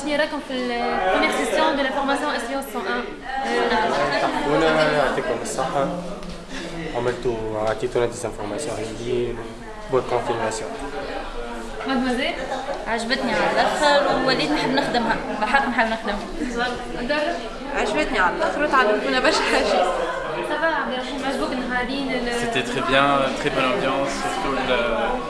شنو راكم في البريمير سيسيون دو لا فورماسيون اس 101 وانا يعطيكم الصحه عملتوا عطيتونا ديزانفورماسيون هي بون كونفيرماسيون مادموزيل عجبتني على الاخر وليت نحب نخدمها بالحق نحب نخدمها عجبتني على الاخر وتعلمتونا برشا حاجات سافا عبد الرحيم عجبوك نهارين سيتي تري بيان تري بون امبيونس سورتو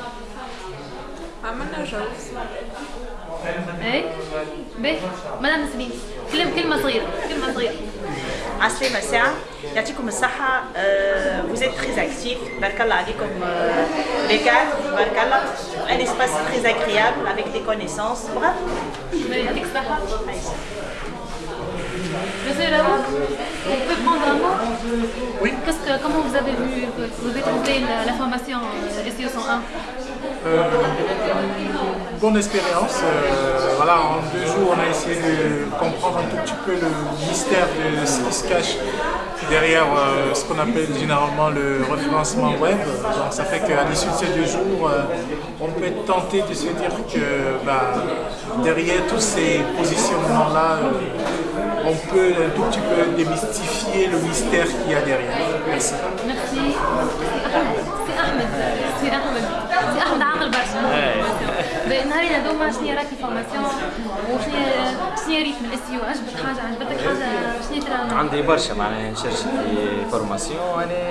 Madame اي بيه ما vous êtes très actif. comme euh, les un espace très agréable avec des connaissances bravo Monsieur Raoult, vous pouvez prendre un mot Oui. comment vous avez vu, vous avez trouvé la, formation euh, SEO 101 bonne expérience. Euh, voilà, en deux jours, on a essayé de comprendre un tout petit peu le mystère de ce qui se cache derrière euh, ce qu'on appelle généralement le référencement web. Donc ça fait qu'à l'issue de ces deux jours, euh, on peut être tenté de se dire que bah, derrière tous ces positionnements-là, on peut un tout petit peu démystifier le mystère qu'il y a derrière. Merci. Merci. نهاري هذوما شنو راكي فورماسيون وشنو شنو ريتم الاس عجبت حاجه عجبتك حاجه شنو ترى عندي برشا معناها نشرشت في فورماسيون انا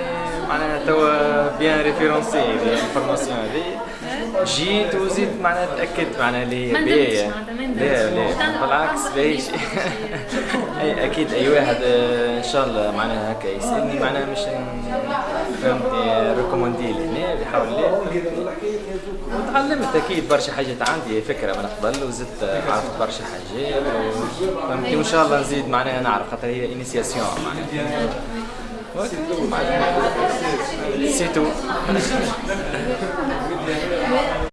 معناها توا بيان ريفيرونسي في الفورماسيون هذه جيت وزيد معناها تاكدت معناها اللي هي بيا لا لا بالعكس باهيش اي اكيد اي واحد آه، ان شاء الله معناها هكا يسالني معناها مش فهمتني ريكوموندي لهنا هنا بحول وتعلمت اكيد برشا حاجات عندي فكره من قبل وزدت عرفت برشا حاجات فهمتني وان شاء الله نزيد معناها نعرف خاطر هي انيسياسيون معناها سيتو